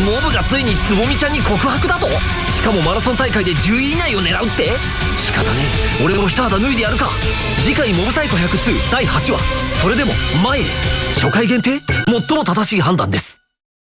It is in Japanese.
モブがついにつぼみちゃんに告白だと？しかもマラソン大会で10位以内を狙うって？仕方ねえ。俺も一肌脱いでやるか。次回モブサイコ102第8話。それでも前へ。初回限定？最も正しい判断です。